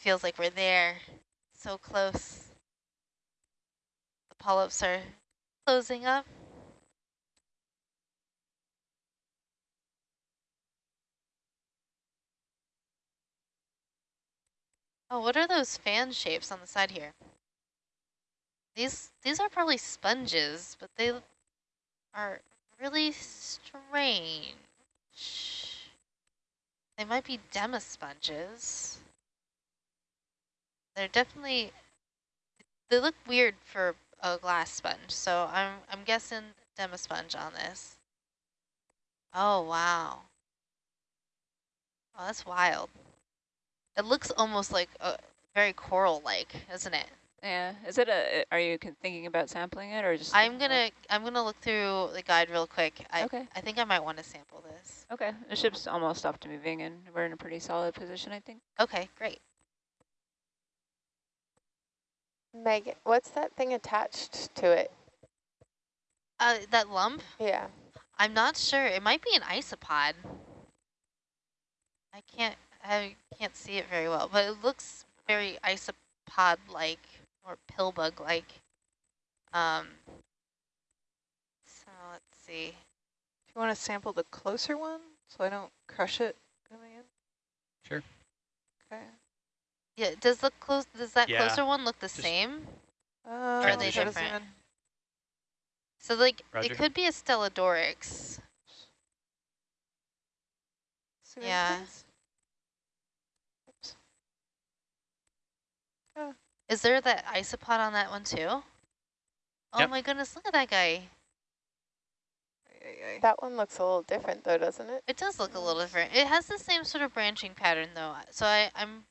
feels like we're there, so close. The polyps are closing up. Oh, what are those fan shapes on the side here? These these are probably sponges, but they are really strange. They might be demosponges. They're definitely, they look weird for a glass sponge, so I'm, I'm guessing demosponge on this. Oh, wow. Oh, that's wild. It looks almost like a very coral-like, isn't it? Yeah. Is it a? Are you thinking about sampling it or just? I'm gonna I'm gonna look through the guide real quick. I okay. I think I might want to sample this. Okay. The ship's almost stopped moving, and we're in a pretty solid position, I think. Okay, great. Meg, what's that thing attached to it? Uh, that lump? Yeah. I'm not sure. It might be an isopod. I can't I can't see it very well, but it looks very isopod-like or pill bug-like. Um, so let's see. Do you want to sample the closer one so I don't crush it going in? Sure. Okay. Yeah, does the close does that Yeah, closer one look the same? Uh, are they different? So like Roger. it could be a Stellodorix. Zoom in, Yeah. please. Oops. Is there that isopod on that one too? Oh Yep. my goodness, look at that guy. That one looks a little different though, doesn't it? It does look a little different. It has the same sort of branching pattern though, so I, I'm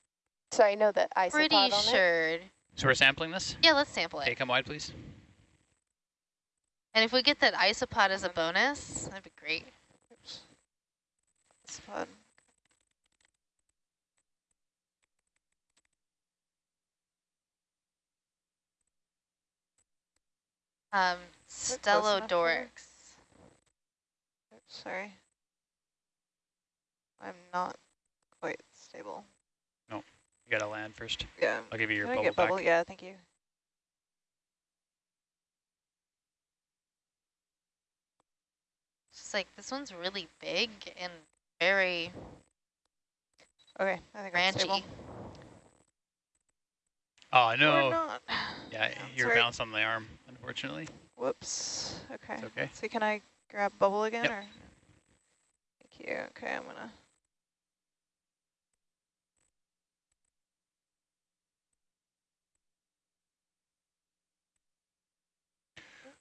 So I know that isopod pretty on it. sure. So we're sampling this? Yeah, let's sample Okay, it. come wide, please. And if we get that isopod as a bonus, that'd be great. Oops. It's fun. Um, Is it close enough for you? Stellodorix. Oops, sorry. I'm not quite stable. You gotta land first. Yeah. I'll give you your Can I bubble get back. bubble? Yeah, thank you. It's just like this one's really big and very Okay, I think I'm stable. branchy. Oh Or no. not. Yeah, you're Sorry. bounced on the arm, unfortunately. Whoops. Okay. It's okay. So can I grab bubble again Yep. or? Thank you. Okay, I'm gonna.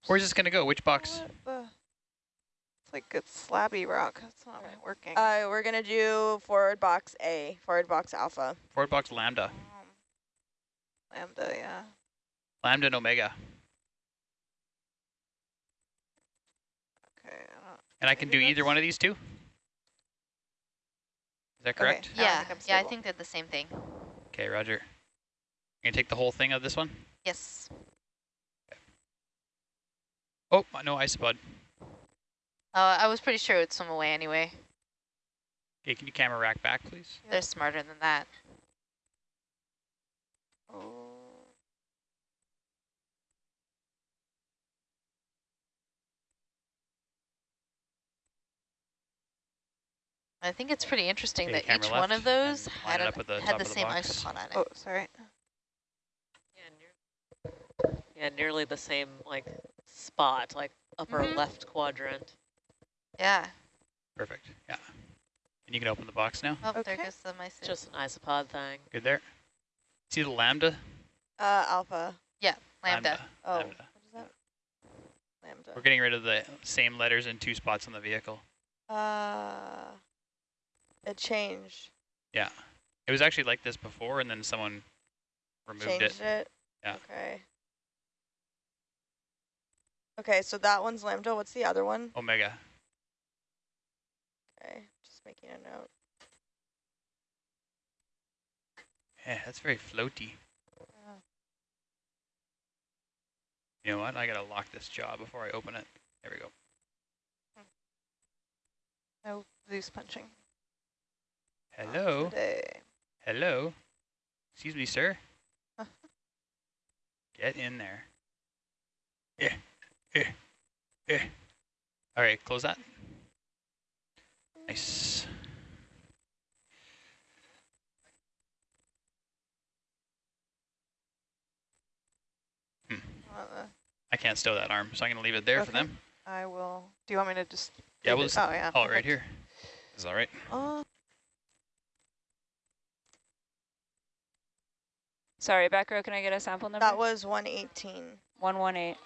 Where's this gonna go? Which box? It's like good slabby rock. That's not working. Uh, we're gonna do forward box A, forward box alpha. Forward box lambda. Um, lambda, yeah. Lambda and omega. Okay. I don't- And I can do either one of these two? Is that correct? Okay. Yeah, I'm yeah, I think they're the same thing. Okay, roger. You're gonna take the whole thing of this one? Yes. Oh, no isopod. Uh, I was pretty sure it would swim away anyway. Okay, can you camera rack back, please? They're smarter than that. Oh. I think it's pretty interesting Okay, that each one of those had, line it an, up with the had the the same box. isopod on it. Oh, sorry. Yeah, near, yeah, nearly the same like spot, like upper Mhm. left quadrant. Yeah. Perfect, yeah. And you can open the box now. Oh, there goes the mice. Just an isopod thing. Good there. See the lambda? Uh, alpha. Yeah, lambda. Oh, Lambda. what is that? Lambda. We're getting rid of the same letters in two spots on the vehicle. Uh, it changed. Yeah. It was actually like this before, and then someone removed Changed it. it. Yeah. Okay. Okay, so that one's lambda. What's the other one? Omega. Okay, just making a note. Yeah, that's very floaty. Yeah. You know what? I gotta lock this jaw before I open it. There we go. No loose punching. Hello? Hello? Excuse me, sir. Get in there. Yeah, yeah, yeah. All right, close that. Nice. Uh, I can't stow that arm, so I'm gonna leave it there for them. I will, do you want me to just? Yeah, we'll it- just Oh, yeah. haul it right perfect. here. Is that right? Uh, Sorry, back row, can I get a sample number? That was 118. 118.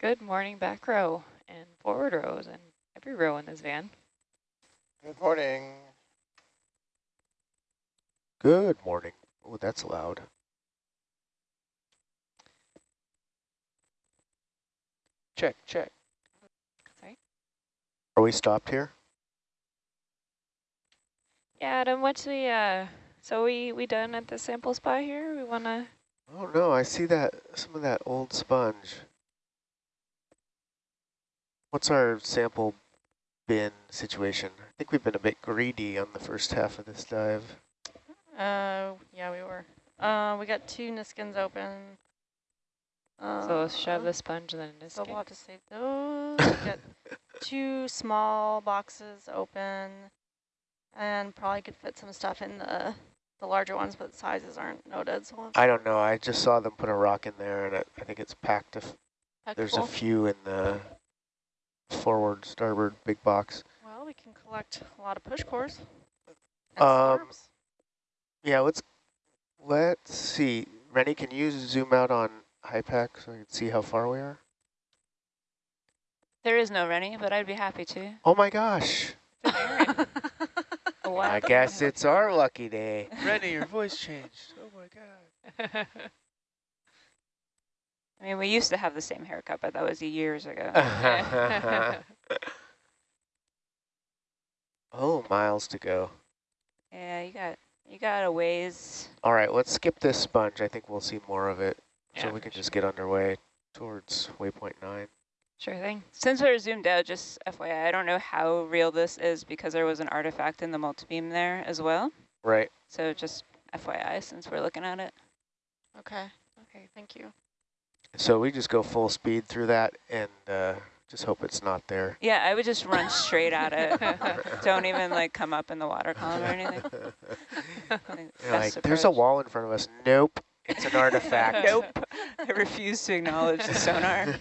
Good morning, back row and forward rows and every row in this van. Good morning. Good morning. Oh, that's loud. Check, check. Sorry? Are we stopped here? Yeah, Adam, what's we, uh, so we, we done at the sample spot here? We wanna, Oh no, I see that, some of that old sponge. What's our sample bin situation? I think we've been a bit greedy on the first half of this dive. Uh, yeah, we were. Uh, we got two Niskins open. Uh, so shove the sponge and then So Niskin. we'll have to save those. we got two small boxes open, and probably could fit some stuff in the the larger ones, but sizes aren't noted. So we'll I don't know, I just saw them put a rock in there and it, I think it's packed. If pack There's full. a few in the forward starboard big box. Well, we can collect a lot of push cores. Um, slurps. Yeah, let's let's see. Rennie, can you zoom out on HYPACK so I can see how far we are? There is no Rennie, but I'd be happy to. Oh my gosh. I guess it's our lucky day. Rennie, your voice changed. Oh my god. I mean, we used to have the same haircut, but that was years ago. oh, miles to go. yeah, you got you got a ways. All right, let's skip this sponge. I think we'll see more of it. Yeah, so we can sure. just get underway towards waypoint nine. Sure thing. Since we're zoomed out, just FYI, I don't know how real this is because there was an artifact in the multibeam there as well. Right. So just FYI, since we're looking at it. Okay. Okay. Thank you. So we just go full speed through that and uh, just hope it's not there. Yeah, I would just run straight at it. don't even like come up in the water column or anything. I think You're best like, there's a wall in front of us. Nope, it's an artifact. nope. I refuse to acknowledge the sonar.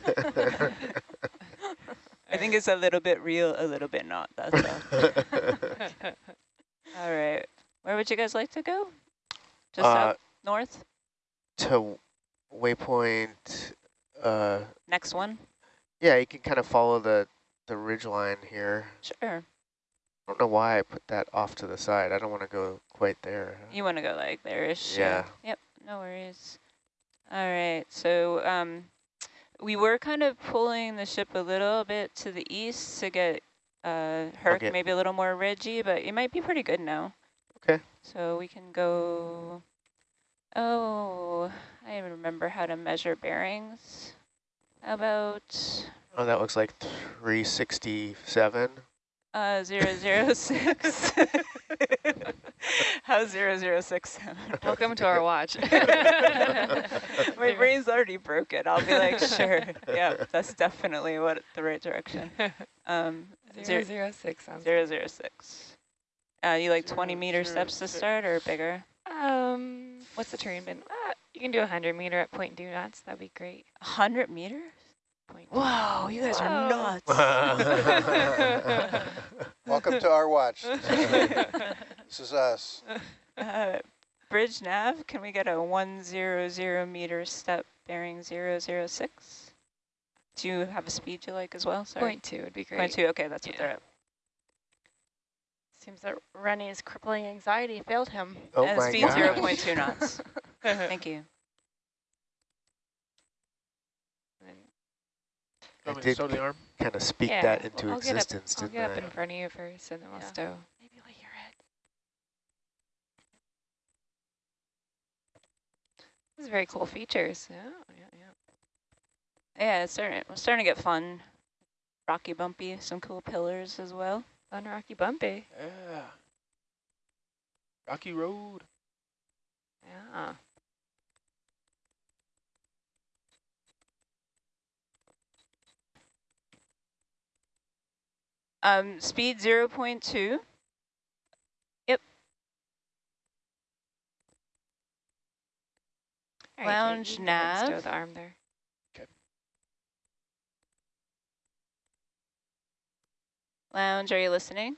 I think it's a little bit real, a little bit not. That's all. all right. Where would you guys like to go? Just Uh, up north? to waypoint, uh, Next one? yeah, you can kind of follow the, the ridge line here. Sure. I don't know why I put that off to the side. I don't want to go quite there. You want to go like there-ish? Yeah. Yep, no worries. All right, so um, we were kind of pulling the ship a little bit to the east to get uh, Herc get- maybe a little more ridgy, but it might be pretty good now. Okay. So we can go, oh, I remember how to measure bearings. About Oh, that looks like 367. uh, 006? How's 006 sound? Welcome to our watch. My brain's already broken. I'll be like, sure. Yeah, that's definitely what the right direction. Um, Zero zero, zero six sounds. zero, zero, six. Uh, you like 20 meter zero, steps to start or bigger? Um, what's the terrain been? Uh, you can do 100 meter at point two knots. That'd be great. 100 meters? Point two. Whoa, you guys are nuts. Welcome to our watch. This is us. uh, bridge nav, can we get a 100 meter step bearing 006? Do you have a speed you like as well? Sorry. Point two would be great. Point two, okay, that's what they're at. Seems that Rennie's crippling anxiety failed him. Oh and my speed gosh. 0.2 knots. Thank you. I Want me to did stow the arm? kind of speak Yeah, that into well, I'll get up- existence, I'll get up I? in front of you first, and then we'll Yeah. stow. Maybe lay your head. This is very cool features. Yeah, yeah, yeah. Yeah, it's starting, it's starting to get fun. Rocky bumpy, some cool pillars as well. Fun rocky bumpy. Yeah. Rocky Road. Yeah. Um, speed 0.2. Yep. Jake, Lounge you can go ahead and nav. Stow the arm there. Lounge, are you listening?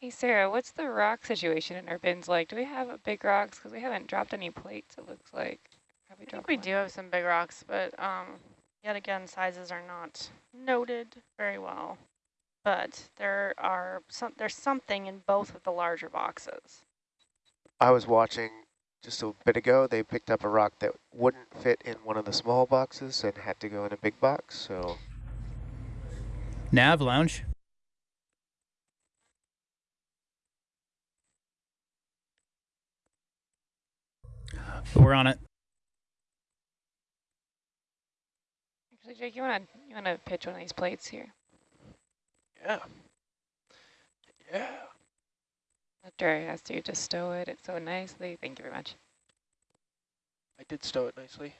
Hey, Sarah, what's the rock situation in our bins like? Do we have big rocks? Because we haven't dropped any plates, it looks like. Have we I think we one? do have some big rocks, but um, yet again, sizes are not noted very well. But there are some. There's something in both of the larger boxes. I was watching just a bit ago. They picked up a rock that wouldn't fit in one of the small boxes and had to go in a big box. So Nav lounge. We're on it. Actually, Jake, you wanna you wanna pitch one of these plates here? Yeah. Yeah. After I asked you to stow it, it's so nicely. Thank you very much. I did stow it nicely.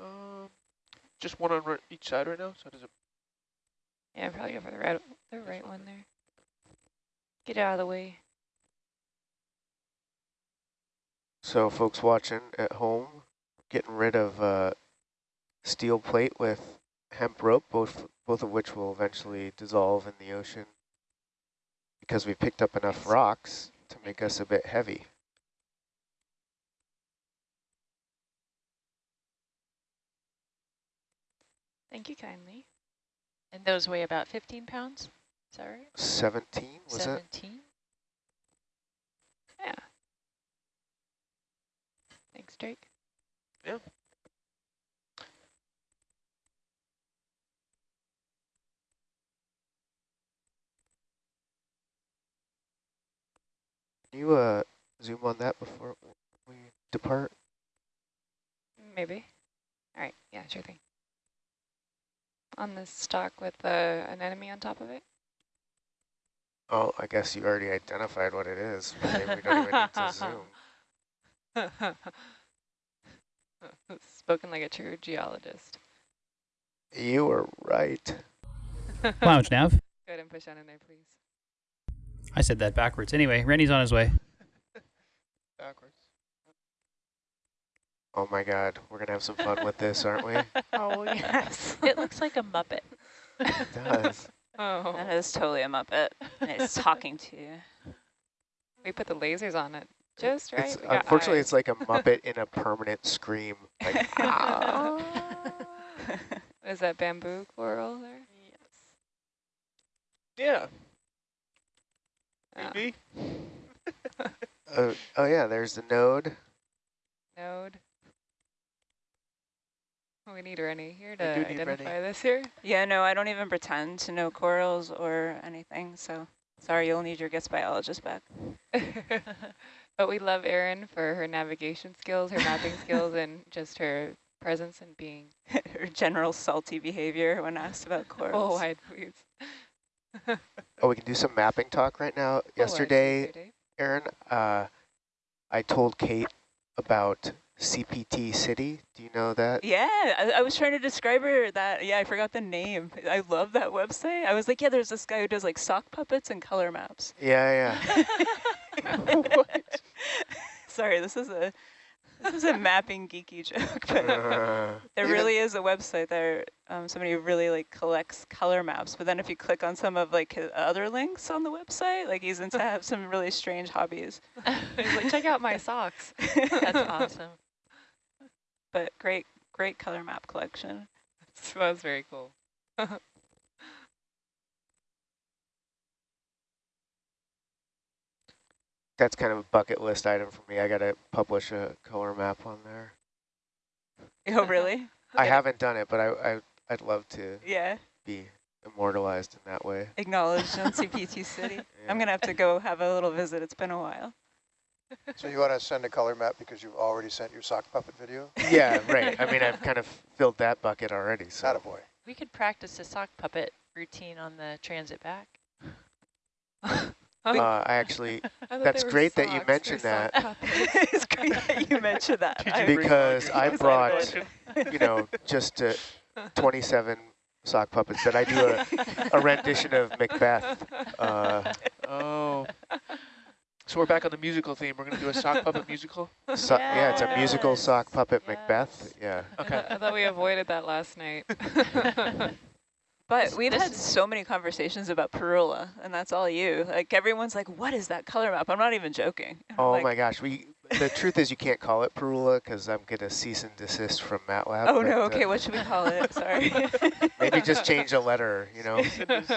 Um, just one on each side right now. So does it? Yeah, probably go for the right the right one there. Get out of the way. So folks watching at home, getting rid of uh, steel plate with hemp rope, both both of which will eventually dissolve in the ocean because we picked up enough rocks to make us a bit heavy. Thank you kindly. And those weigh about 15 pounds? Is that right? 17, was it? 17? Thanks, Drake. Yeah. Can you uh, zoom on that before we depart? Maybe. All right. Yeah, sure thing. On this stock with uh, an enemy on top of it? Oh, I guess you already identified what it is. Maybe we don't even need to zoom. Spoken like a true geologist. You were right. Lounge nav. Go ahead and push on in there, please. I said that backwards. Anyway, Rennie's on his way. Backwards. Oh my god, we're gonna have some fun with this, aren't we? Oh, yes. It looks like a Muppet. It does. Oh. That is totally a Muppet. and it's talking to you. We put the lasers on it just right. It's, We unfortunately, eyes. it's like a Muppet in a permanent scream. Like, ah. Is that bamboo coral there? Yeah. Oh. Maybe. Uh, oh yeah, there's the node. Node. We need Rennie here to identify Rennie. this here. Yeah, no, I don't even pretend to know corals or anything, so sorry, you'll need your guest biologist back. But we love Erin for her navigation skills, her mapping skills, and just her presence and being Her general salty behavior when asked about full corals. wide, please. Oh, we can do some mapping talk right now. Yesterday, Erin, uh, I told Kate about CPT City. Do you know that? Yeah, I, I was trying to describe her that. Yeah, I forgot the name. I love that website. I was like, yeah, there's this guy who does like sock puppets and color maps. Yeah, what? Sorry, this is a this is a mapping geeky joke, but. Uh, there really is a website there. Um, somebody really like collects color maps. But then if you click on some of like his other links on the website, like he's into have some really strange hobbies. He's like, check out my socks. That's awesome. But great, great color map collection. This was very cool. That's kind of a bucket list item for me. I gotta publish a color map on there. Oh, really? I haven't done it, but I, I I'd love to Yeah. be immortalized in that way. Acknowledged on CPT City. Yeah. I'm gonna have to go have a little visit. It's been a while. So you want to send a color map because you've already sent your sock puppet video? Yeah, right. I mean, I've kind of filled that bucket already. So boy. We could practice a sock puppet routine on the transit back. Uh, I actually, I That's they were great that you mentioned that. it's great that you mentioned that. Did I- you bring because I brought, you know, just uh, 27 sock puppets that I do a, a rendition of Macbeth. Uh, Oh. So we're back on the musical theme. We're going to do a sock puppet musical? so, yeah, it's a musical sock puppet yes. Macbeth. Yeah. Okay. I thought we avoided that last night. But we've had so many conversations about Parula, and that's all you. Like everyone's like, "What is that color map?" I'm not even joking. Oh like, my gosh, we. The truth is, you can't call it Parula because I'm gonna cease and desist from MATLAB. Oh but, no. uh, Okay, what should we call it? Sorry. maybe just change a letter. You know,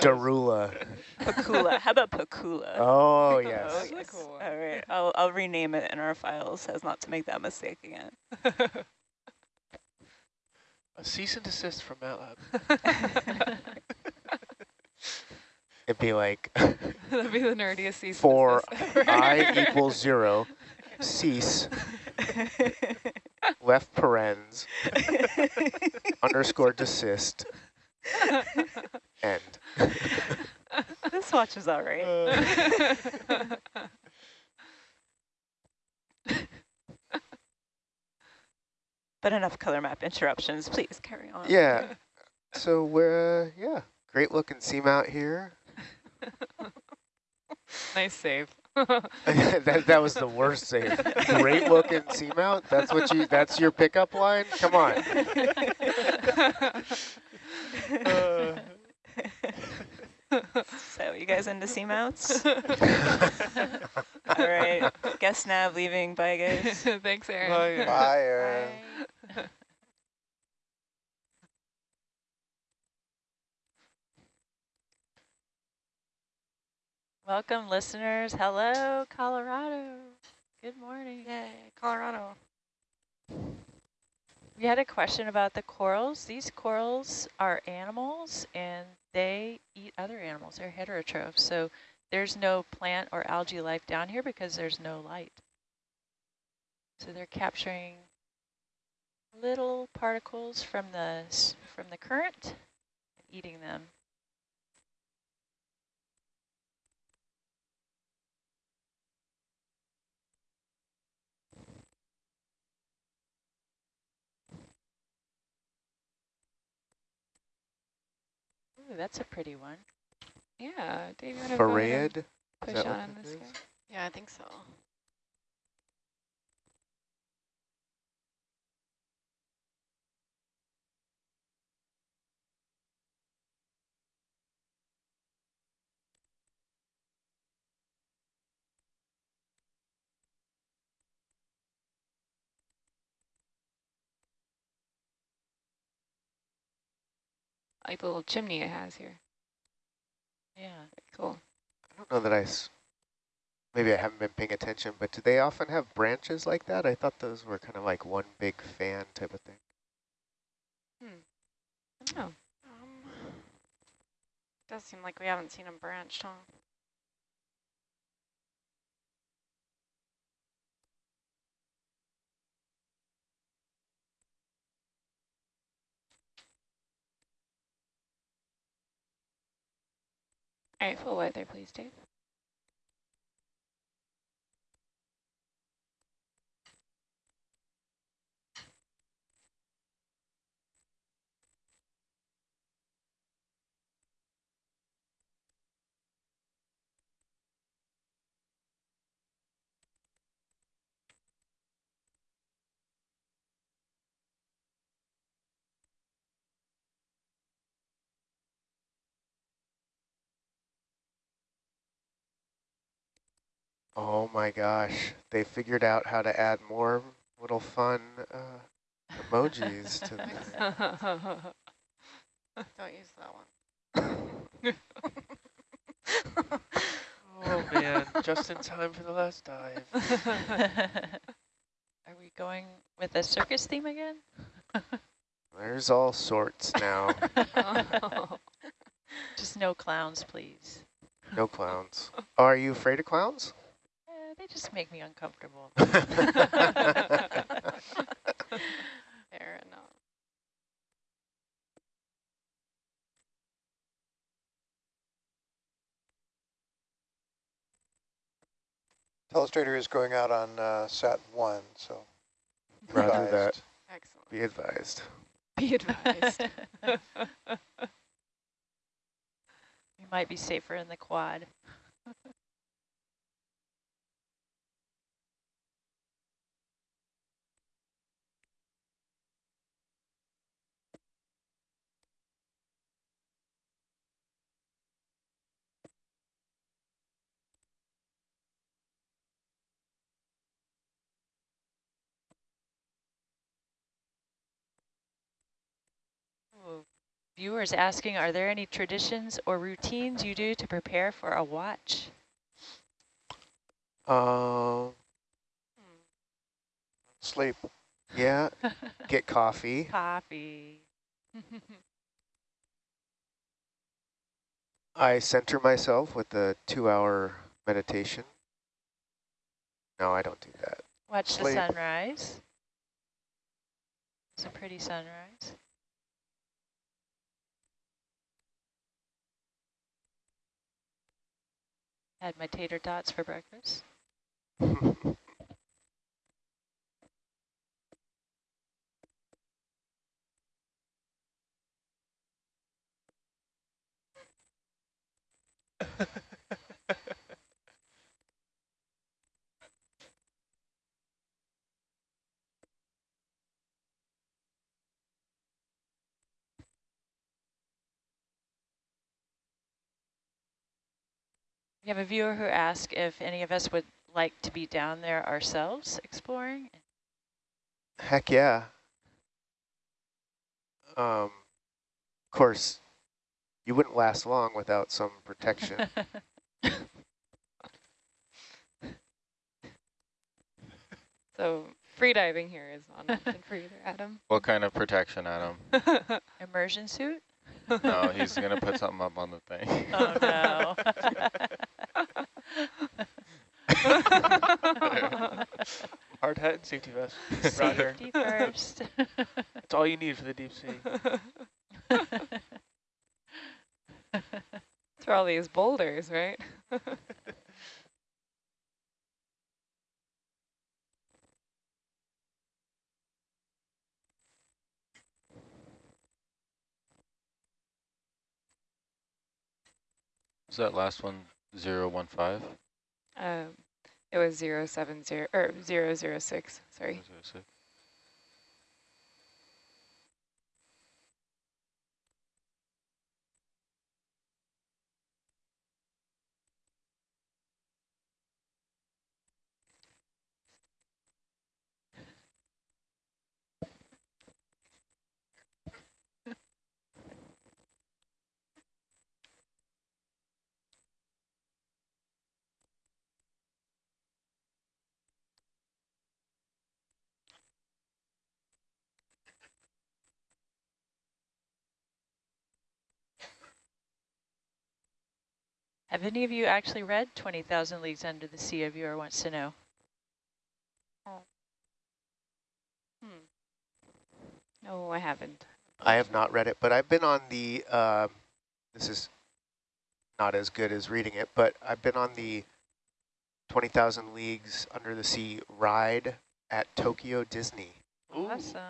Darula. Pakula. How about Pakula? Oh Oh, yes. Cool. All right, I'll I'll rename it in our files as not to make that mistake again. A cease and desist from MATLAB. It'd be like That'd be the nerdiest season. for i equals zero, cease left parens underscore desist end. this watch is all right. But enough color map interruptions. Please carry on. Yeah. So we're uh, yeah, great looking seamount here. nice save. that that was the worst save. Great looking seamount. That's what you. That's your pickup line. Come on. Uh. so you guys into seamounts? All right, guess nav leaving. Bye guys. Thanks, Erin. Bye, Bye Erin. Bye. Welcome, listeners. Hello, Colorado. Good morning. Yay, Colorado. We had a question about the corals. These corals are animals, and they eat other animals. They're heterotrophs, so there's no plant or algae life down here because there's no light. So they're capturing little particles from the from the current and eating them. Ooh, that's a pretty one. Yeah, Dave, you want to go ahead Farad? push on this is? guy? Yeah, I think so. Like the little chimney it has here. Yeah. Cool. I don't know that I. S maybe I haven't been paying attention, but do they often have branches like that? I thought those were kind of like one big fan type of thing. Hmm. I don't know. Um, does seem like we haven't seen them branched, huh? All right, full white there, please, Dave. Oh my gosh, they figured out how to add more little fun uh, emojis to the Don't use that one. Oh man, just in time for the last dive. Are we going with a circus theme again? There's all sorts now. Just no clowns, please. no clowns. Are you afraid of clowns? They just make me uncomfortable. Fair enough. Telestrator is going out on uh, Sat 1, so Roger that. Excellent. Be advised. Be advised. we might be safer in the quad. Viewers asking, are there any traditions or routines you do to prepare for a watch? Um, Sleep. yeah, get coffee. Coffee. I center myself with a two-hour meditation. No, I don't do that. Watch Sleep. the sunrise. It's a pretty sunrise. Had my tater tots for breakfast. We have a viewer who asked if any of us would like to be down there ourselves exploring. Heck yeah. Um, of course, you wouldn't last long without some protection. So free diving here is not an option for either, Adam. What kind of protection, Adam? Immersion suit? No, he's going to put something up on the thing. Oh, no. Hard hat and safety vest. Roger. Safety first. That's all you need for the deep sea. It's for all these boulders, right? Was that last one zero one five? Um, it was zero seven zero or zero zero six. Sorry. Zero six. Have any of you actually read 20,000 Leagues Under the Sea? A viewer wants to know. No, I haven't. I have not read it, but I've been on the, uh, this is not as good as reading it, but I've been on the 20,000 Leagues Under the Sea ride at Tokyo Disney. Awesome.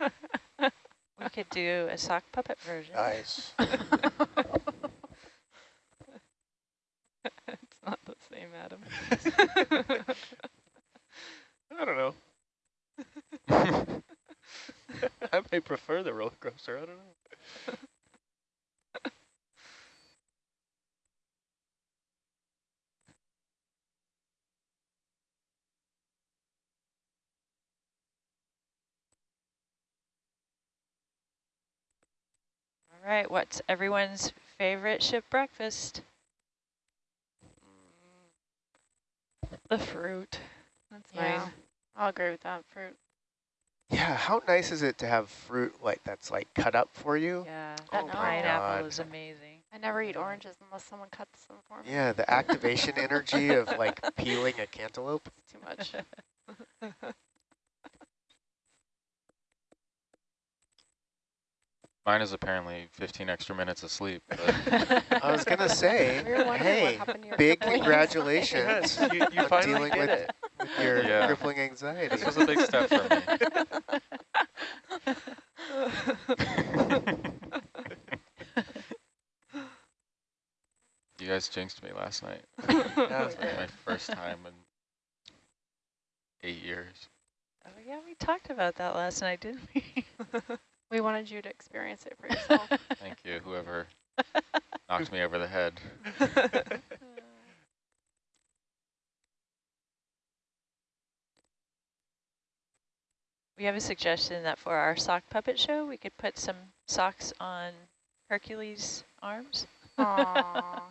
we could do a sock puppet version. Nice. it's same, Adam. I don't know. I may prefer the roller coaster. I don't know. All right, what's everyone's favorite ship breakfast? The fruit. That's Yeah. mine. I'll agree with that. Fruit. Yeah, how nice is it to have fruit like that's like cut up for you? Yeah, Oh that my pineapple God. is amazing. I never eat oranges unless someone cuts them for me. Yeah, the activation energy of like peeling a cantaloupe. It's too much. Mine is apparently 15 extra minutes of sleep. I was gonna say, We were wondering what hey, happened to your big congratulations. Yes, you, you finally dealing did with, it. with your Yeah. crippling anxiety. this was a big step for me. You guys jinxed me last night. That was like my first time in eight years. Oh yeah, we talked about that last night, didn't we? We wanted you to experience it for yourself. Thank you, whoever knocked me over the head. We have a suggestion that for our sock puppet show, we could put some socks on Hercules' arms Aww,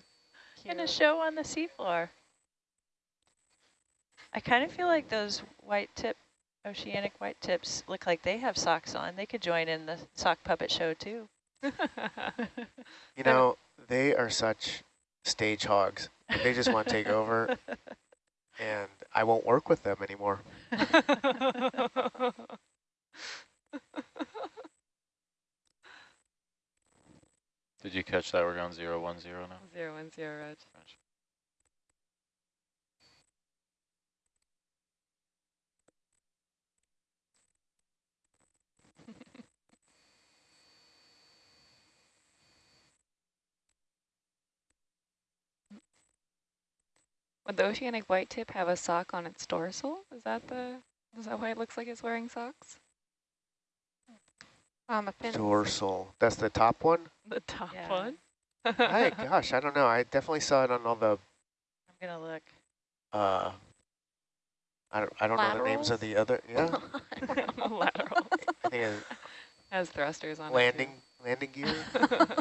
and a show on the seafloor. I kind of feel like those white tip, oceanic white tips look like they have socks on. They could join in the sock puppet show too. You know, they are such stage hogs. They just want to take over, and I won't work with them anymore. Did you catch that? We're going zero one zero now. Zero one zero, Reg. Would the oceanic white tip have a sock on its dorsal? Is that the? Is that why it looks like it's wearing socks? On the fin. Dorsal. That's the top one? The top Yeah. one. Hi, gosh, I don't know. I definitely saw it on all the I'm gonna look. Uh, I don't, I don't know the names of the other, yeah. Lateral. I think it's Has thrusters on landing, landing gear.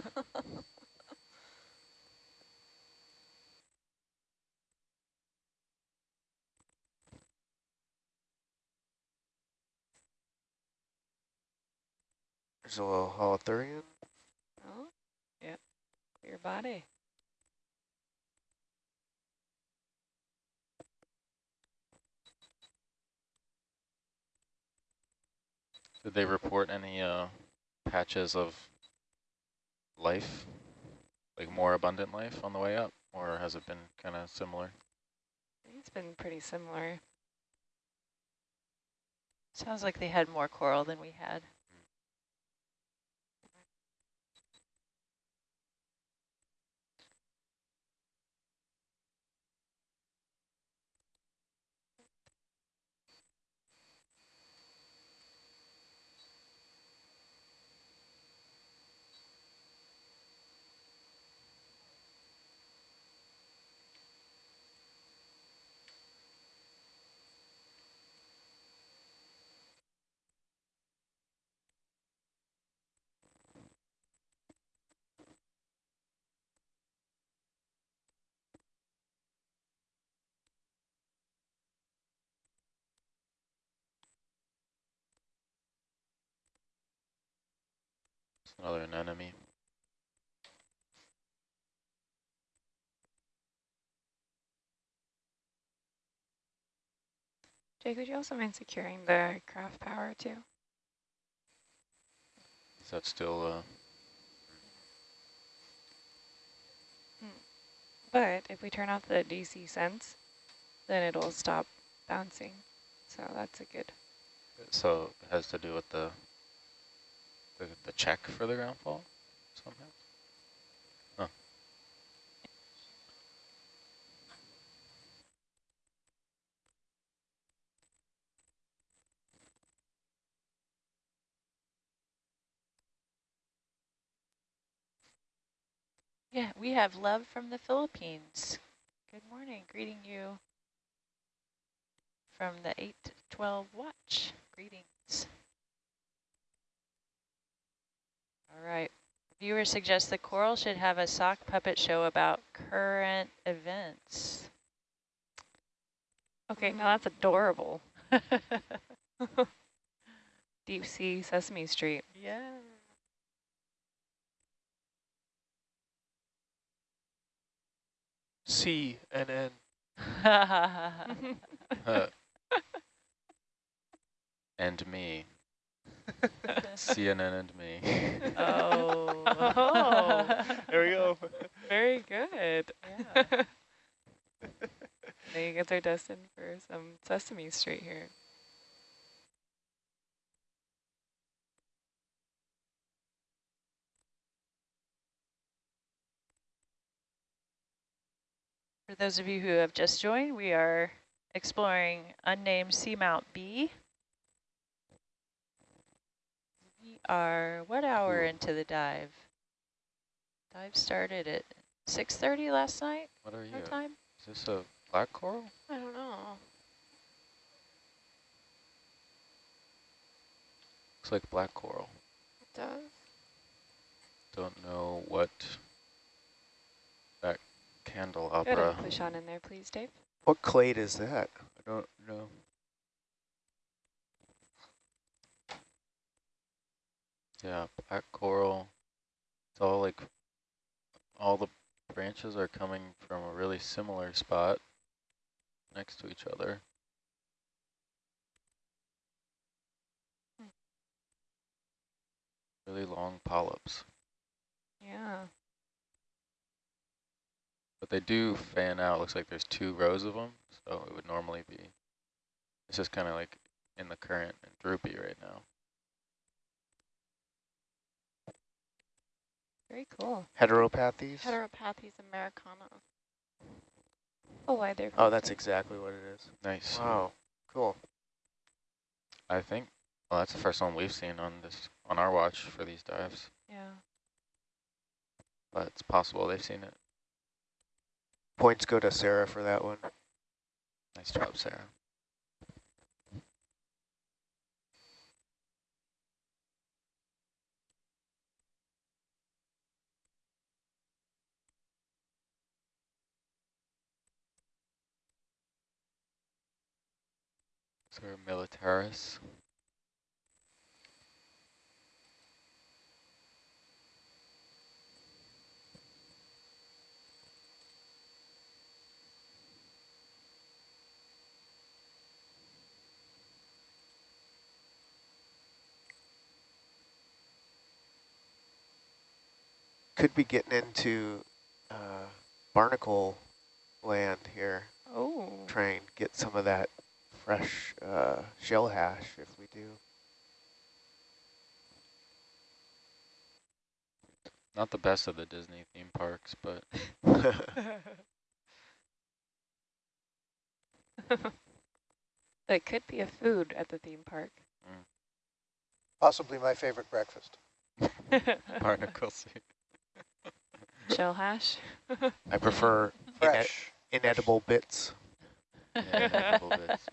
There's a little holothurian. oh, yep. Your body. Did they report any uh, patches of life, like more abundant life on the way up, or has it been kind of similar? It's been pretty similar. Sounds like they had more coral than we had. Another anemone. Jake, would you also mind securing the craft power too? Is that still uh, But if we turn off the DC sense, then it'll stop bouncing. So that's a good. so it has to do with the the, the check for the ground fault somehow? Yeah, we have love from the Philippines. Good morning, greeting you from the 8 to 12 watch. Greetings. All right. Viewer suggests the coral should have a sock puppet show about current events. Okay, now that's adorable. Deep sea Sesame Street. Yeah. C and N. Uh, and me. CNN and me. Oh. There we go. Very good. Yeah. Now you guys are destined for some Sesame Street here. For those of you who have just joined, we are exploring unnamed Seamount B. We are what hour Ooh. into the dive? Dive started at 6.30 last night, What are our you? time? Is this a black coral? I don't know. Looks like black coral. It does. Don't know what that Go candelabra. ahead and push on in there, please, Dave. What clade is that? I don't know. Yeah, black coral. It's all like, all the branches are coming from a really similar spot next to each other. Really long polyps. Yeah. But they do fan out. Looks like there's two rows of them, so it would normally be. It's just kind of like in the current and droopy right now. Very cool. Heteropathies? Heteropathes americana. Oh, why they're Oh, that's exactly what it is. Nice. Wow, cool. I think. Well, that's the first one we've seen on this on our watch for these dives, Yeah. but it's possible they've seen it. Points go to Sarah for that one. Nice job, Sarah. Is there a militaris? Could be getting into uh, barnacle land here. Oh. Try and get some of that fresh uh, shell hash if we do. Not the best of the Disney theme parks, but it could be a food at the theme park. Possibly my favorite breakfast. barnacle soup. Shell hash. I prefer ine Fresh. inedible bits. Yeah, inedible bits.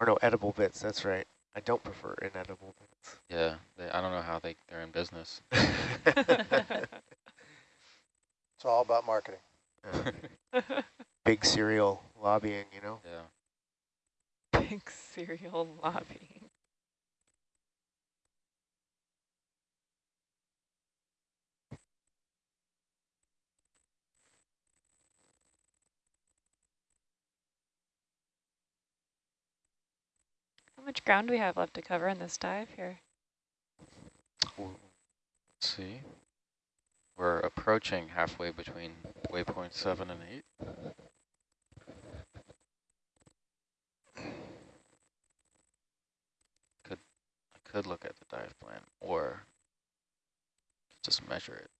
Or no, edible bits, that's right. I don't prefer inedible bits. Yeah, they, I don't know how they, they're in business. It's all about marketing. Big cereal lobbying, you know? Yeah. Big cereal lobbying. Much ground do we have left to cover in this dive here? Let's see. We're approaching halfway between waypoint 7 and 8. Could I could look at the dive plan or just measure it.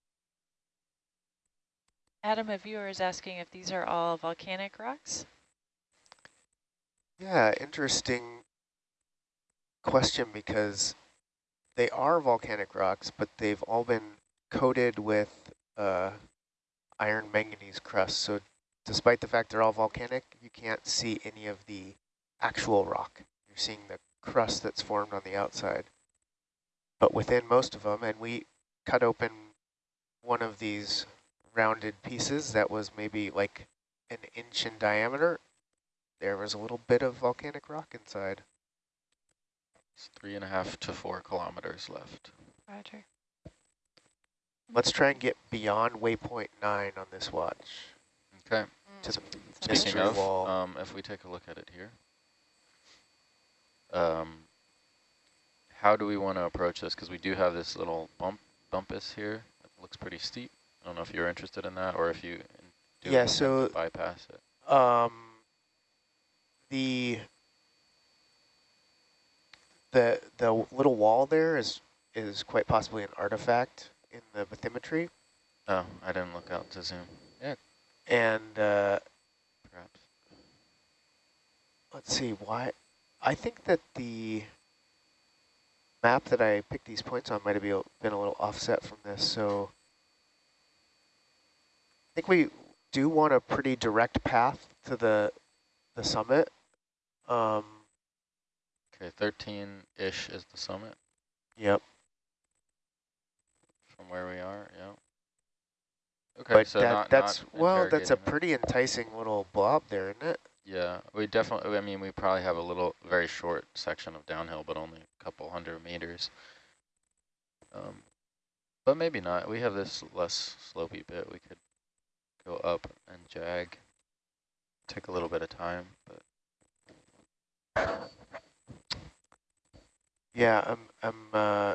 Adam, a viewer is asking if these are all volcanic rocks. Yeah, interesting question because they are volcanic rocks, but they've all been coated with uh, iron manganese crust. So despite the fact they're all volcanic, you can't see any of the actual rock. You're seeing the crust that's formed on the outside. But within most of them, and we cut open one of these rounded pieces that was maybe like an inch in diameter, there was a little bit of volcanic rock inside. It's three and a half to four kilometers left. Roger. Let's try and get beyond waypoint nine on this watch. Okay. To the Speaking of, wall. um, if we take a look at it here, um, how do we want to approach this? Because we do have this little bump bumpus here. It looks pretty steep. I don't know if you're interested in that or if you do Yeah, so- bypass it. Um, the the the little wall there is is quite possibly an artifact in the bathymetry, Oh, I didn't look out to zoom. Yeah, and uh, perhaps. let's see why. I think that the map that I picked these points on might have been been a little offset from this, so I think we do want a pretty direct path to the the summit. Um, Okay, 13-ish is the summit yep. from where we are. Yeah. Okay, but so that, not, that's not well, that's a it. pretty enticing little blob there, isn't it? Yeah, we definitely, I mean, we probably have a little, very short section of downhill, but only a couple hundred meters. Um, but maybe not. We have this less slopey bit. We could go up and jag. Take a little bit of time, but Yeah, I'm. I'm. Uh,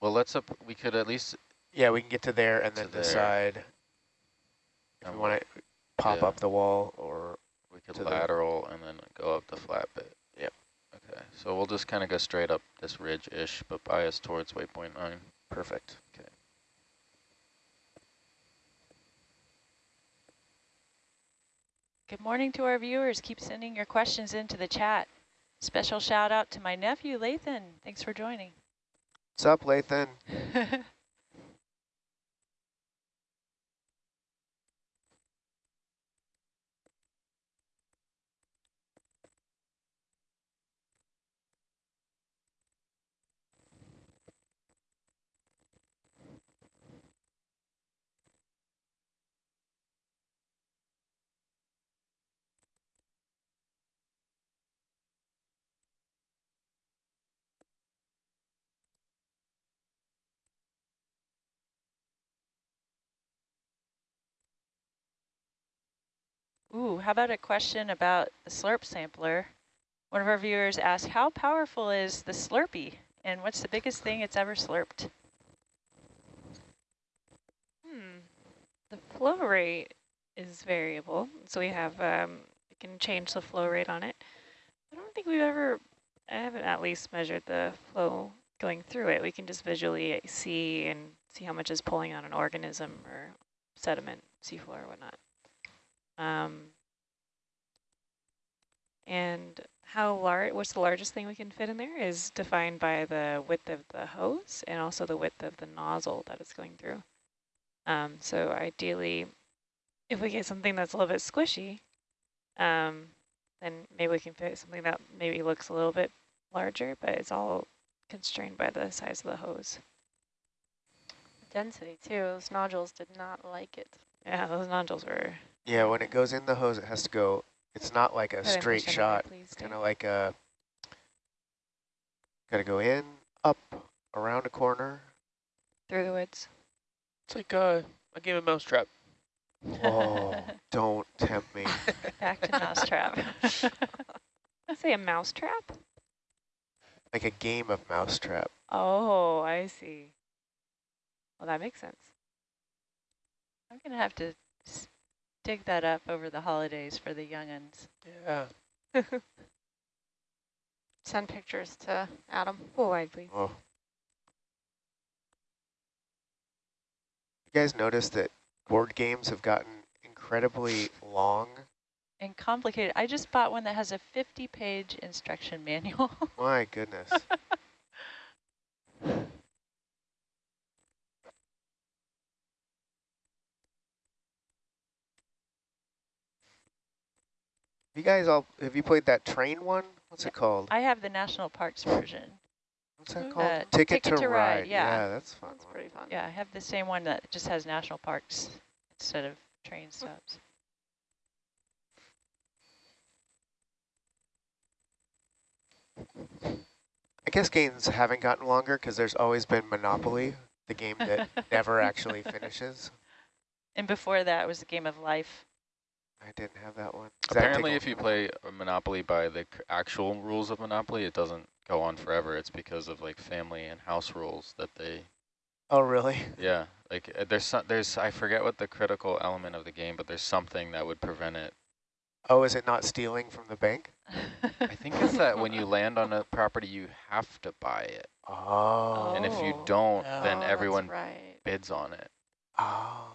well, let's up. We could at least yeah, we can get to there and To then there. decide if Um, we want to pop yeah. up the wall or we could to the- lateral and then go up the flat bit. Yep. Okay, so we'll just kind of go straight up this ridge-ish, but bias towards waypoint nine. perfect. Okay. Good morning to our viewers. Keep sending your questions into the chat. Special shout out to my nephew, Lathan. Thanks for joining. What's up, Lathan? Ooh, how about a question about the slurp sampler? One of our viewers asked, how powerful is the Slurpee? And what's the biggest thing it's ever slurped? Hmm. The flow rate is variable. So we have, um, we can change the flow rate on it. I don't think we've ever, I haven't at least measured the flow going through it. We can just visually see and see how much is pulling on an organism or sediment, seafloor or whatnot. Um, and how large, what's the largest thing we can fit in there is defined by the width of the hose and also the width of the nozzle that it's going through. Um, so ideally, if we get something that's a little bit squishy, um, then maybe we can fit something that maybe looks a little bit larger, but it's all constrained by the size of the hose. Density too, those nodules did not like it. Yeah, those nodules were... Yeah, when it goes in the hose, it has to go, it's not like a Put in straight percent shot. of it, please, Kind of like a, got to go in, up, around a corner. Through the woods. It's like uh, a game of mousetrap. Oh, don't tempt me. Back to mousetrap. Let's say a mouse trap? Like a game of mousetrap. Oh, I see. Well, that makes sense. I'm going to have to s- dig that up over the holidays for the young'uns. Yeah. Send pictures to Adam. Oh, Full wide, please. Oh. You guys notice that board games have gotten incredibly long? And complicated. I just bought one that has a 50-page instruction manual. My goodness. You guys all, have you played that train one? What's it called? I have the National Parks version. What's that called? Uh, Ticket, Ticket to, to Ride. Ride, yeah. that's fun. That's pretty fun. Yeah, I have the same one that just has national parks instead of train stops. I guess games haven't gotten longer because there's always been Monopoly, the game that never actually finishes. And before that was the game of life. I didn't have that one. Does Apparently, a- if you play Monopoly by the c- actual rules of Monopoly, it doesn't go on forever. It's because of like family and house rules that they. Oh, really? Yeah, like uh, there's some, there's I forget what the critical element of the game, but there's something that would prevent it. Oh, is it not stealing from the bank? I think it's that when you land on a property, you have to buy it, Oh. and if you Oh. don't, Yeah. then Oh, everyone right. bids on it, Oh.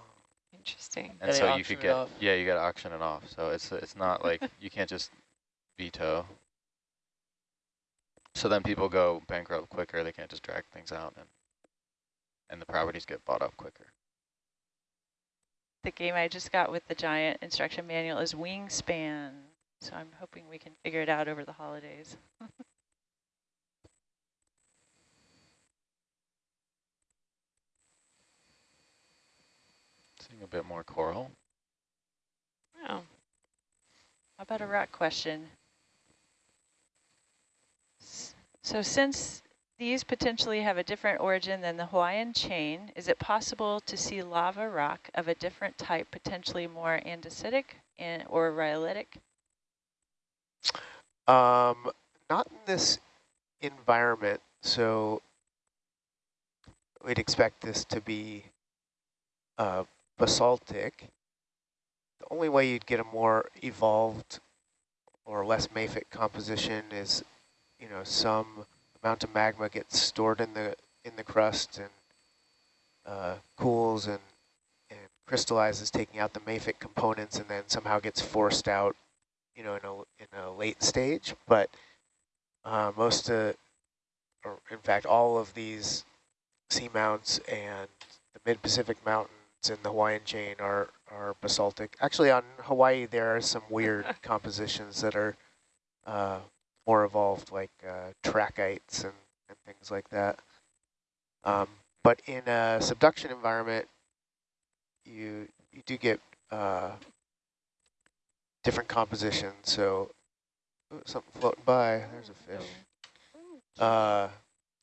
Interesting. and so you could get yeah, you got to auction it off. So it's it's not like you can't just veto. So then people go bankrupt quicker. They can't just drag things out, and and the properties get bought up quicker. The game I just got with the giant instruction manual is Wingspan. So I'm hoping we can figure it out over the holidays. Seeing a bit more coral. Oh, How about a rock question? S- So since these potentially have a different origin than the Hawaiian chain, is it possible to see lava rock of a different type, potentially more andesitic and, or rhyolitic? Um, not in this environment, so we'd expect this to be uh, basaltic. The only way you'd get a more evolved or less mafic composition is, you know, some amount of magma gets stored in the in the crust and uh, cools and and crystallizes, taking out the mafic components, and then somehow gets forced out you know, in a, in a late stage, but uh, most, uh, or in fact, all of these seamounts and the mid-Pacific mountains and the Hawaiian chain are, are basaltic. Actually, on Hawaii, there are some weird compositions that are uh, more evolved, like uh, trachytes and, and things like that. Um, but in a subduction environment, you you do get uh, different compositions. So ooh, something floating by. There's a fish. Uh,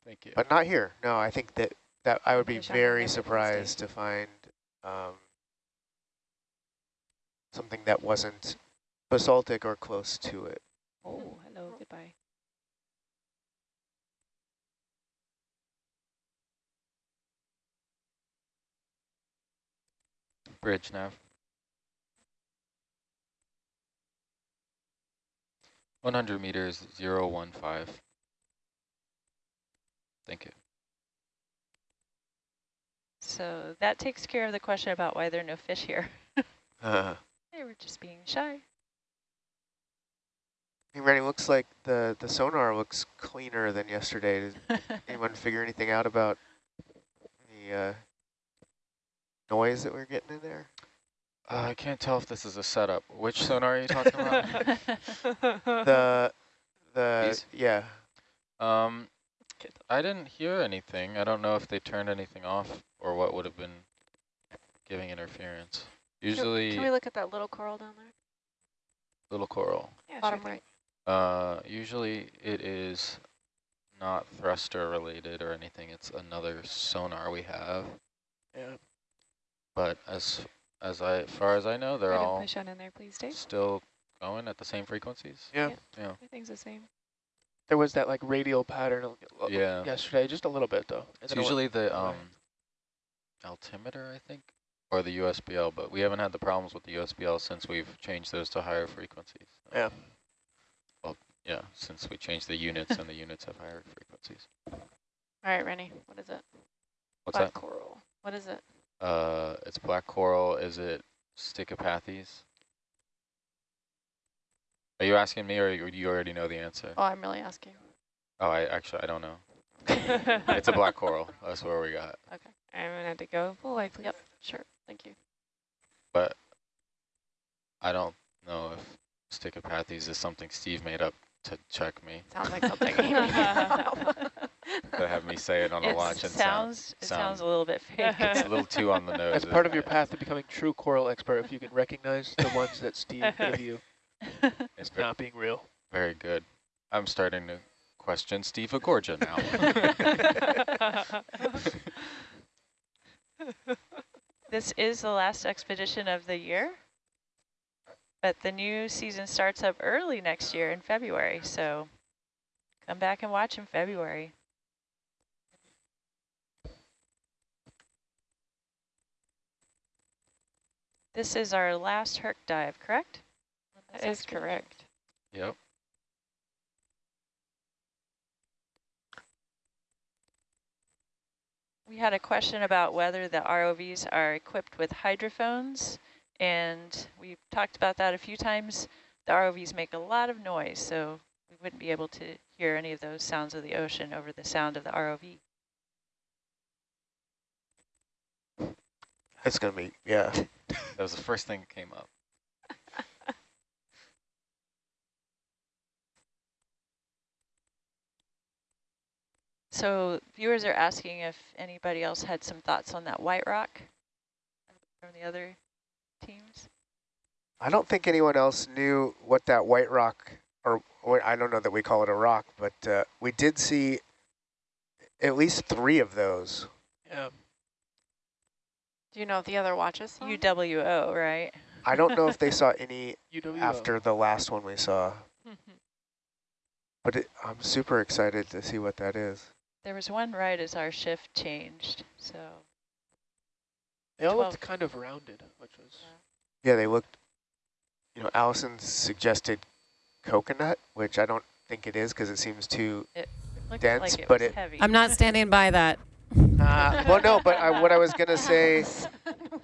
Thank you. but not here. No, I think that that I would be very surprised to find um, something that wasn't basaltic or close to it. Oh, hello, goodbye. Bridge nav. 100 meters, 015. Thank you. So that takes care of the question about why there are no fish here. Uh, they were just being shy. hey, Rennie, looks like the, the sonar looks cleaner than yesterday. Did anyone figure anything out about the uh, noise that we're getting in there? Uh, I can't tell if this is a setup. Which sonar are you talking about? the, the, These? yeah. Um, I didn't hear anything. I don't know if they turned anything off or what would have been giving interference. Usually, Can we look at that little coral down there? little coral. Yeah, Bottom sure right. Uh, usually it is not thruster related or anything. It's another sonar we have. Yeah. But as as I far as I know, they're Go ahead all push on in there, please, Dave. still going at the same frequencies. Yeah. Yeah. Everything's the same. There was that like radial pattern a- a- Yeah. yesterday, just a little bit though. It's then it usually the away. um altimeter, I think, or the USBL, but we haven't had the problems with the USBL since we've changed those to higher frequencies. Yeah. Well, yeah, since we changed the units and the units have higher frequencies. All right, Rennie, what is it? What's Black that? coral. What is it? Uh, it's black coral. Is it Stichopathes? Are you asking me, or you you already know the answer? Oh, I'm really asking. Oh, I actually I don't know. it's a black coral. That's where we got. Okay. I'm gonna have to go full life, please. Yep, sure. Thank you. But I don't know if Stichopathes is something Steve made up to check me. Sounds like something he made up. to have me say it on a It watch and sounds, sound, it sounds a little bit fake. It's a little too on the nose. That's part of your path to becoming true coral expert if you can recognize the ones that Steve gave you It's not being real. very good. I'm starting to question Steve Agorgia now. This is the last expedition of the year, but the new season starts up early next year in February, so come back and watch in February. This is our last Herc dive, correct? That is correct. yep. We had a question about whether the ROVs are equipped with hydrophones, and we've talked about that a few times. The ROVs make a lot of noise, so we wouldn't be able to hear any of those sounds of the ocean over the sound of the ROV. It's going to be, yeah. That was the first thing that came up. So viewers are asking if anybody else had some thoughts on that white rock from the other teams. I don't think anyone else knew what that white rock, or, or I don't know that we call it a rock, but uh, we did see at least three of those. Yeah. Do you know if the other watches saw? UWO, right? I don't know if they saw any UWO. after the last one we saw, but it, I'm super excited to see what that is. There was one right as our shift changed, so They all Twelve. looked kind of rounded, which was Yeah, they looked, you know, Allison suggested coconut, which I don't think it is because it seems too it dense, like it but was it, heavy. I'm not standing by that. Uh, well, no, but I, what I was going to say,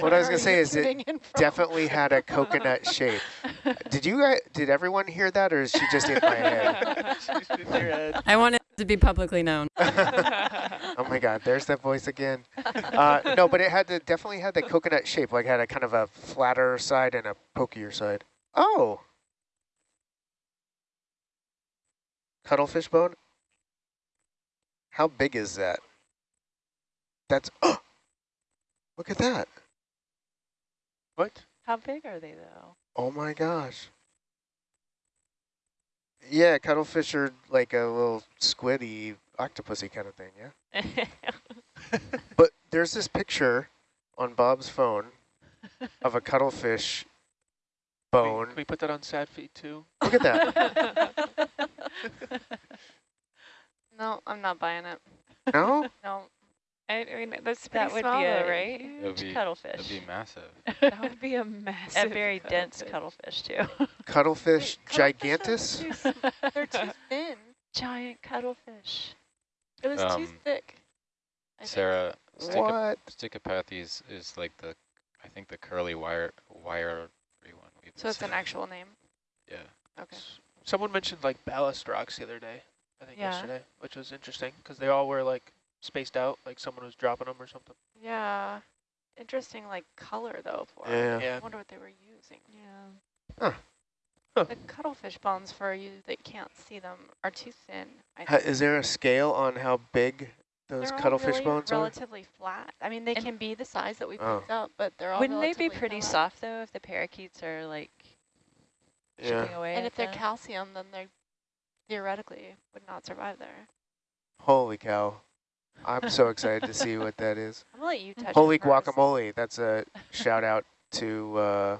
what I was going to say is it definitely had a coconut shape. Did you guys, did everyone hear that or is she just in my head? I want it to be publicly known. oh my God, there's that voice again. Uh, no, but it had the, definitely had the coconut shape, like had a kind of a flatter side and a pokier side. Oh. Cuttlefish bone? How big is that? That's, oh, look at that. What? How big are they though? Oh my gosh. Yeah, cuttlefish are like a little squiddy, octopusy kind of thing, yeah? but there's this picture on Bob's phone of a cuttlefish bone. Can we put that on sad feed too? Look at that. No, I'm not buying it. No? No. I, I mean, that's That would small be though, a right? It'd huge be, cuttlefish. it'd be massive. That would be a massive A very dense cuttlefish. cuttlefish too. Cuttlefish Wait, gigantus? are too They're too thin. Giant cuttlefish. It was too Um, thick. I think. Sarah, What? Stichopathes is like the, I think the curly wire, wire one. we've So it's an actual name. Yeah. Okay. Someone mentioned like ballast rocks the other day, I think Yeah. yesterday, which was interesting because they all were like spaced out, like someone was dropping them or something. Yeah. Interesting, like color though. For it. Yeah. Yeah. I wonder what they were using. Yeah. The cuttlefish bones for you that can't see them are too thin. I think. Is there a scale on how big those They're cuttlefish really bones are? relatively flat. I mean, they And- can be the size that we Oh. picked up, but they're all Wouldn't they be pretty flat. soft though if the parakeets are like chipping Yeah. away And at if they're them? calcium, then they theoretically would not survive there. Holy cow. I'm so excited to see what that is. I'm gonna let you touch Holy it first. guacamole. That's a shout out to, uh,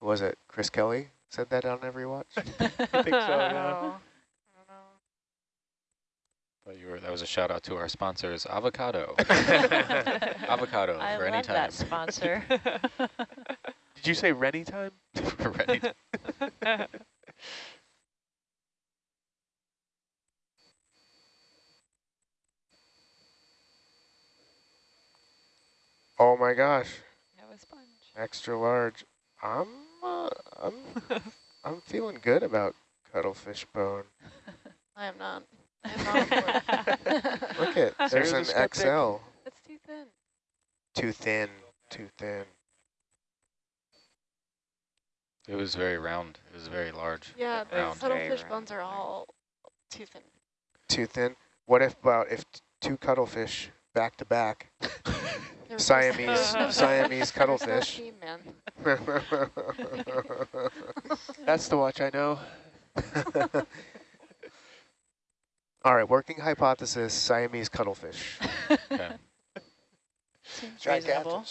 who was it? Chris Kelly said that on Every Watch? I think so, yeah. Oh, But you were, that was a shout out to our sponsors, Avocado. Avocado I for any time. I love that sponsor. Did you say Rennie time? For any time. Oh my gosh. That was sponge. Extra large. I'm, uh, I'm, I'm feeling good about cuttlefish bone. I am not. I am not. Look at, there's an. XL. It's too thin. Too thin, too thin. It was very round. It was very large. Yeah, the round. cuttlefish round, bones are all too thin. Too thin. What if about if t- two cuttlefish back to back? There's Siamese, Siamese cuttlefish. That's the watch I know. All right, working hypothesis, Siamese cuttlefish. Okay. Seems reasonable.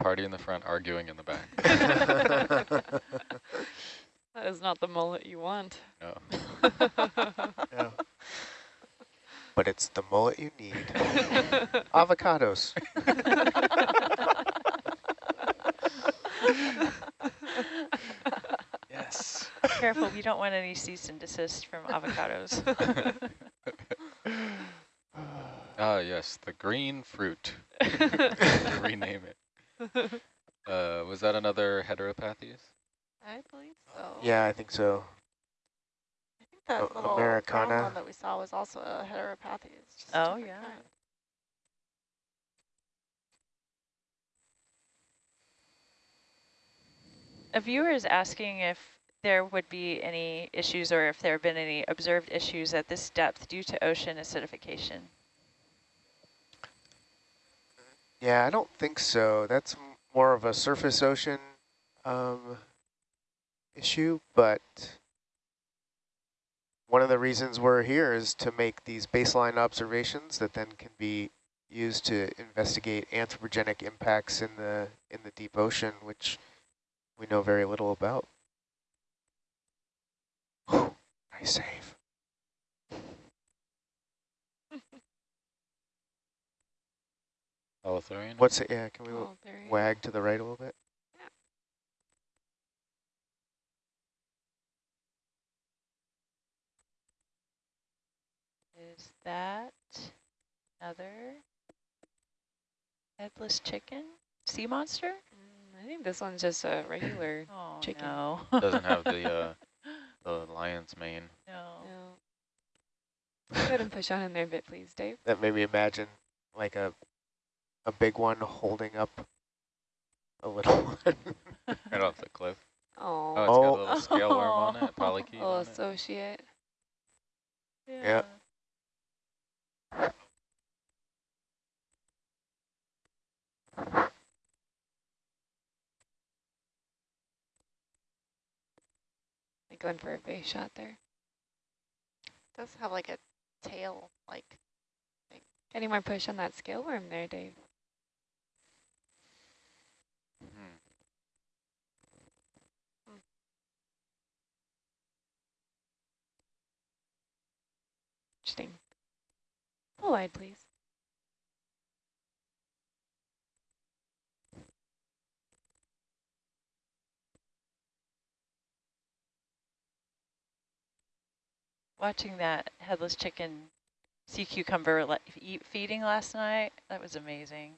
Party in the front, arguing in the back. That is not the mullet you want. No. Yeah. But it's the mullet you need. Avocados. Yes. Careful, we don't want any cease and desist from avocados. Ah, yes, the green fruit. Rename it. Uh, was that another heteropathes? I believe so. Yeah, I think so. I think that little brown Americana. one that we saw was also a heteropathy. It's just Oh, different yeah. kind. A viewer is asking if there would be any issues or if there have been any observed issues at this depth due to ocean acidification. Yeah, I don't think so. That's more of a surface ocean um, issue, but one of the reasons we're here is to make these baseline observations that then can be used to investigate anthropogenic impacts in the in the deep ocean, which we know very little about. Whew, nice save. Holothurian? What's it? Yeah, can we there wag to the right a little bit? Is that another headless chicken? Sea monster? Mm, I think this one's just a regular Oh, chicken. no. Doesn't have the uh, the lion's mane. No. No. Go ahead and push on in there a bit, please, Dave. That made me imagine like a a big one holding up a little one. Right off the cliff. Oh, Oh, it's got a little scale worm on it, polychaete little on it. associate. Yeah. Going for a face shot there. does have like a tail, like Any more push on that scale worm there, Dave? Hmm. Interesting. Full wide, please. Watching that headless chicken sea cucumber eat, feeding last night, that was amazing.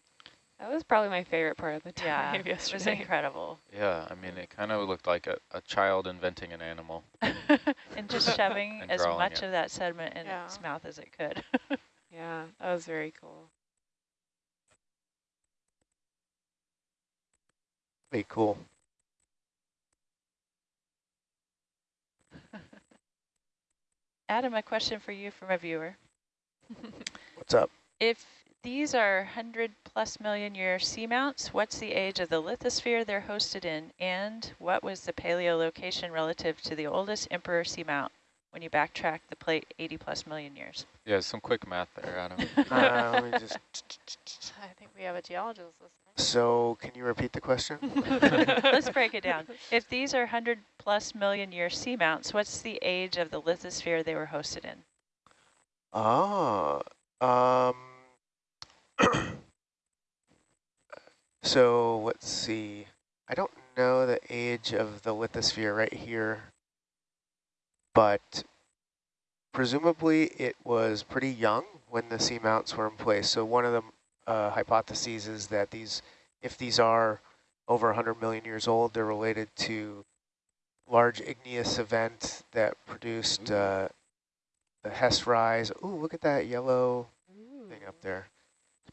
That was probably my favorite part of the Yeah, dive it was incredible. Yeah, I mean, it kind of looked like a, a child inventing an animal. and just shoving And as much it. of that sediment in Yeah. its mouth as it could. Yeah, that was very cool. Be cool. Adam, a question for you from a viewer. What's up? If these are 100 plus million year seamounts, what's the age of the lithosphere they're hosted in? And what was the paleolocation relative to the oldest emperor seamount when you backtrack the plate 80 plus million years? Yeah, some quick math there, Adam. Uh, let me just. I think we have a geologist listening. So, can you repeat the question? Let's break it down. If these are 100 plus million year seamounts, what's the age of the lithosphere they were hosted in? Ah, um, so let's see. I don't know the age of the lithosphere right here, but presumably it was pretty young when the seamounts were in place. So one of the uh, hypotheses is that these, if these are over 100 million years old, they're related to large igneous event that produced uh, the Hess rise. Ooh, look at that yellow thing up there.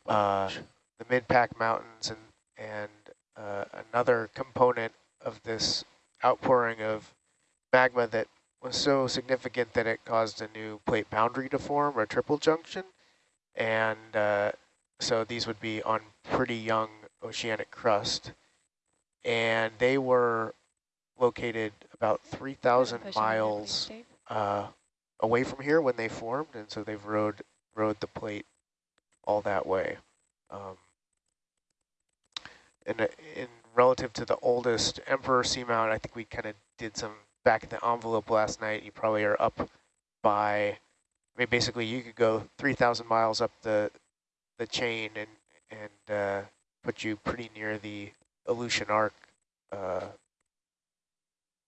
Uh, the mid-Pac mountains and and uh, another component of this outpouring of magma that was so significant that it caused a new plate boundary to form, or a triple junction. And uh, so these would be on pretty young oceanic crust. And they were located about 3,000 Push it in there, please, miles uh, away from here when they formed, and so they've rode rode the plate all that way. Um, and uh, in relative to the oldest Emperor Seamount, I think we kind of did some back in the envelope last night. You probably are up by, I mean, basically you could go 3,000 miles up the the chain and and uh, put you pretty near the Aleutian Arc uh,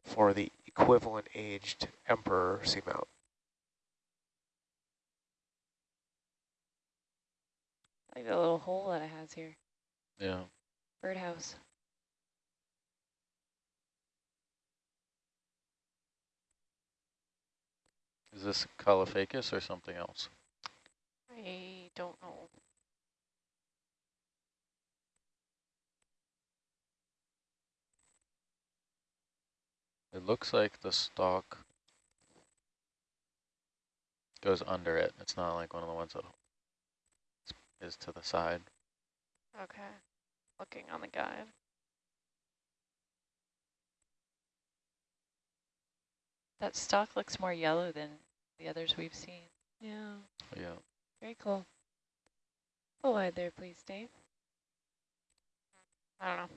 for the equivalent aged Emperor Seamount. I like the little hole that it has here. Yeah. Birdhouse. Is this Caulophacus or something else? I don't know. It looks like the stalk goes under it. It's not like one of the ones that is to the side. Okay. Looking on the guide. That stalk looks more yellow than the others we've seen. Yeah, Yeah. very cool. Full wide there, please, Dave. I don't know.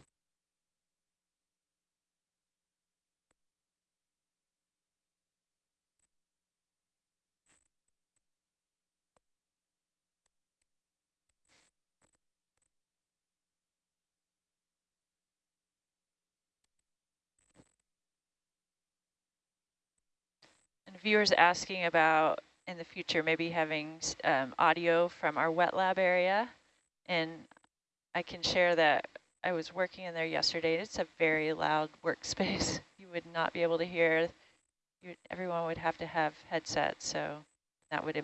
Viewers asking about in the future maybe having um, audio from our wet lab area. And I can share that I was working in there yesterday. It's a very loud workspace. You would not be able to hear. You, everyone would have to have headsets, so that would